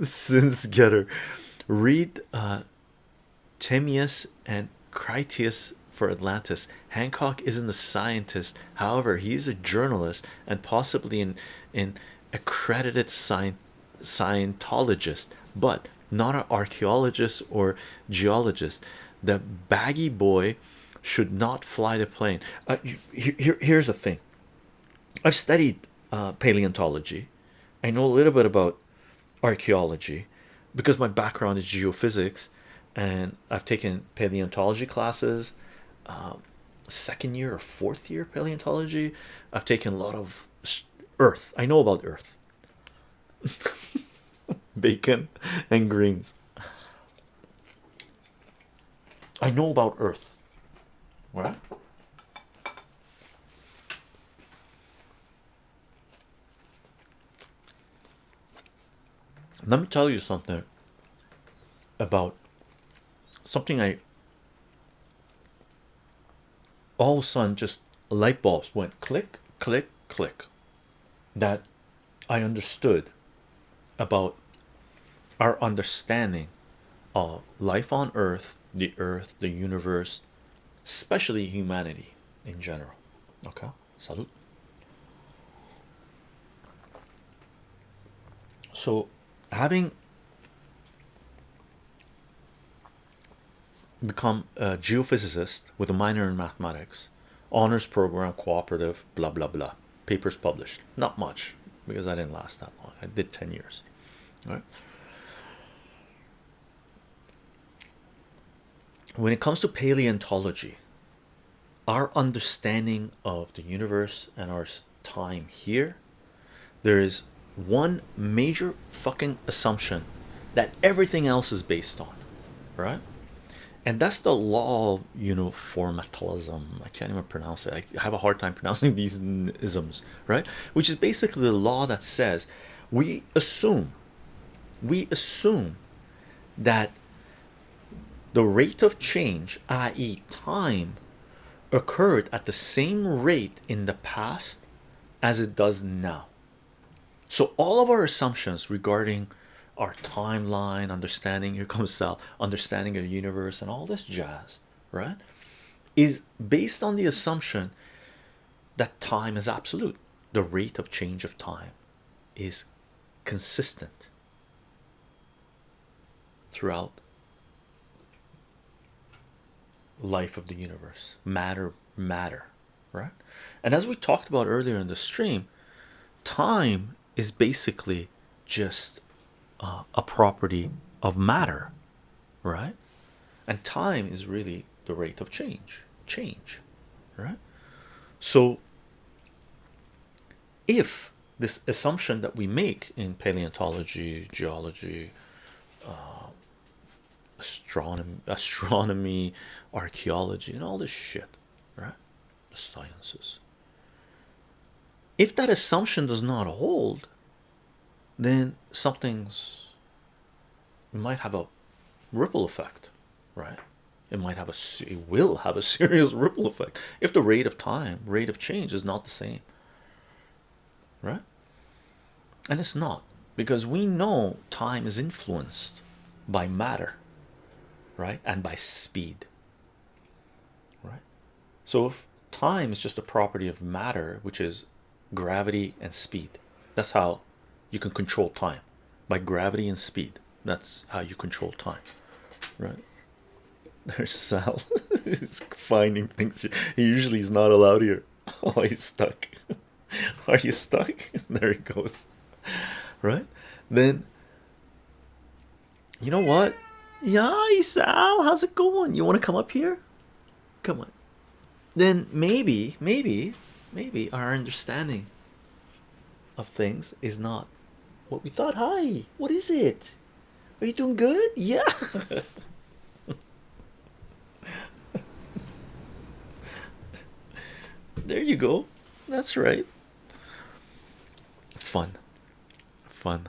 Since getter, read uh, Timaeus and Critias for Atlantis. Hancock isn't a scientist, however, he's a journalist and possibly an, an accredited science Scientologist, but not an archaeologist or geologist. The baggy boy should not fly the plane. Uh, here, here's the thing I've studied uh, paleontology, I know a little bit about archaeology because my background is geophysics and I've taken paleontology classes. Uh, second year or fourth year paleontology, I've taken a lot of earth. I know about earth, bacon, and greens. I know about earth, right? Let me tell you something about something I all of a sudden just light bulbs went click, click, click that I understood about our understanding of life on earth, the earth, the universe, especially humanity in general. Okay, salute. So, having become a geophysicist with a minor in mathematics, honors program, cooperative, blah blah blah, papers published, not much because I didn't last that long. I did 10 years, right? When it comes to paleontology, our understanding of the universe and our time here, there is one major fucking assumption that everything else is based on, right? And that's the law of uniformitalism. I can't even pronounce it. I have a hard time pronouncing these isms, right? Which is basically the law that says we assume, we assume that the rate of change, i.e., time, occurred at the same rate in the past as it does now. So all of our assumptions regarding our timeline, understanding here comes Sal, understanding of the universe and all this jazz, right? Is based on the assumption that time is absolute. The rate of change of time is consistent throughout life of the universe matter matter right and as we talked about earlier in the stream time is basically just uh, a property of matter right? And time is really the rate of change change right? So if this assumption that we make in paleontology geology uh, astronomy astronomy archaeology and all this shit right? The sciences if that assumption does not hold then something's might have a ripple effect right? It might have a it will have a serious ripple effect if the rate of time rate of change is not the same right? And it's not because we know time is influenced by matter right? And by speed right? So if time is just a property of matter which is gravity and speed. That's how you can control time. By gravity and speed that's how you control time right? There's Sal he's finding things. He usually is not allowed here. Oh he's stuck. Are you stuck? There he goes right? Then you know what? Yeah Sal how's it going? You want to come up here? Come on. Then maybe maybe maybe our understanding of things is not what we thought. Hi what is it? Are you doing good? Yeah. There you go. That's right. Fun. Fun